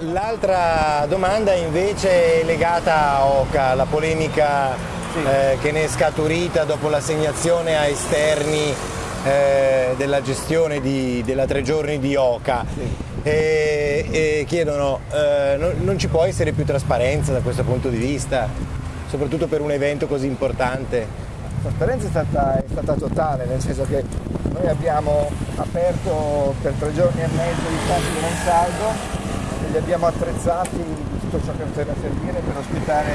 L'altra domanda invece è legata a Oca, la polemica Sì. eh, che ne è scaturita dopo l'assegnazione a esterni eh, della gestione di- della tre giorni di Oca. E, e chiedono, eh, non, non ci può essere più trasparenza da questo punto di vista, soprattutto per un evento così importante? La trasparenza è stata, è stata totale, nel senso che noi abbiamo aperto per tre giorni e mezzo gli spazi di Monsaldo e li abbiamo attrezzati tutto ciò che poteva servire per ospitare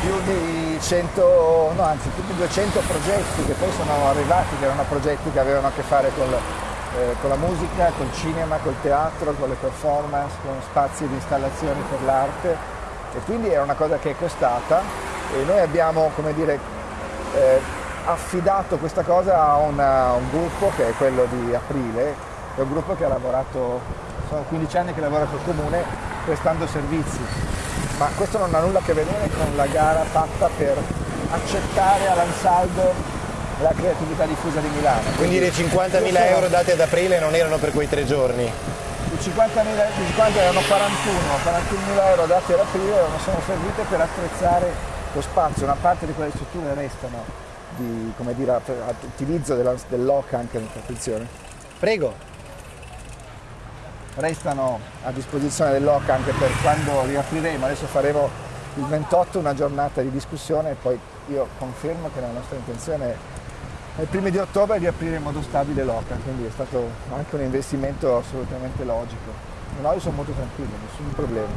più di 100, no anzi più di 200 progetti che poi sono arrivati, che erano progetti che avevano a che fare col, eh, con la musica, col cinema, col teatro, con le performance, con spazi di installazioni per l'arte. E quindi è una cosa che è costata e noi abbiamo, come dire, eh, affidato questa cosa a una- un gruppo che è quello di Aprile, è un gruppo che ha lavorato, sono 15 anni che lavora col comune prestando servizi, ma questo non ha nulla a che vedere con la gara fatta per accettare all'ansaldo la creatività diffusa di Milano. Quindi le 50.000 io sono- euro dati ad aprile non erano per quei tre giorni? i 50.000 i 50 erano 41, 41.000 euro dati ad aprile non sono servite per attrezzare lo spazio, una parte di quelle strutture restano di come dire, utilizzo dell'OCA anche attenzione, Prego. Restano a disposizione dell'OCA anche per quando riapriremo, adesso faremo il 28 una giornata di discussione e poi io confermo che la nostra intenzione è ai primi di ottobre riaprire in modo stabile l'OCA, quindi è stato anche un investimento assolutamente logico. No, io sono molto tranquillo, nessun problema.